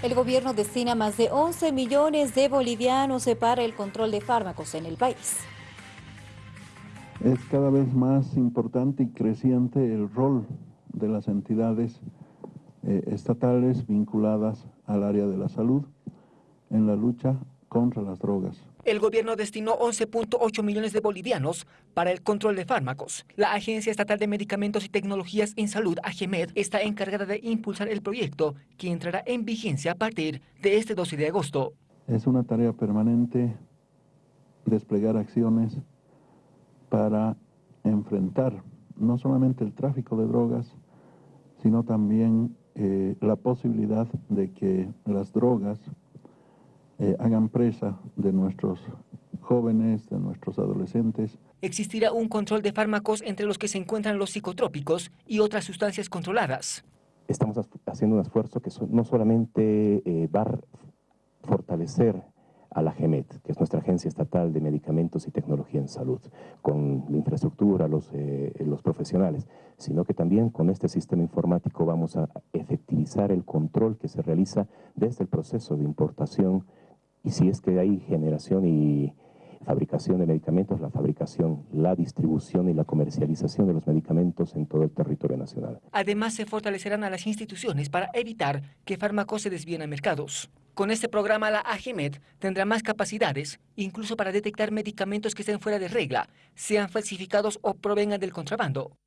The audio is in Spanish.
El gobierno destina más de 11 millones de bolivianos para el control de fármacos en el país. Es cada vez más importante y creciente el rol de las entidades eh, estatales vinculadas al área de la salud en la lucha contra las drogas. El gobierno destinó 11.8 millones de bolivianos para el control de fármacos. La Agencia Estatal de Medicamentos y Tecnologías en Salud, AGEMED, está encargada de impulsar el proyecto que entrará en vigencia a partir de este 12 de agosto. Es una tarea permanente desplegar acciones para enfrentar no solamente el tráfico de drogas, sino también eh, la posibilidad de que las drogas eh, hagan presa de nuestros jóvenes, de nuestros adolescentes. Existirá un control de fármacos entre los que se encuentran los psicotrópicos y otras sustancias controladas. Estamos haciendo un esfuerzo que no solamente eh, va a fortalecer a la GEMET, que es nuestra Agencia Estatal de Medicamentos y Tecnología en Salud, con la infraestructura, los, eh, los profesionales, sino que también con este sistema informático vamos a efectivizar el control que se realiza desde el proceso de importación y si es que hay generación y fabricación de medicamentos, la fabricación, la distribución y la comercialización de los medicamentos en todo el territorio nacional. Además, se fortalecerán a las instituciones para evitar que fármacos se desvíen a mercados. Con este programa, la AGMED tendrá más capacidades, incluso para detectar medicamentos que estén fuera de regla, sean falsificados o provengan del contrabando.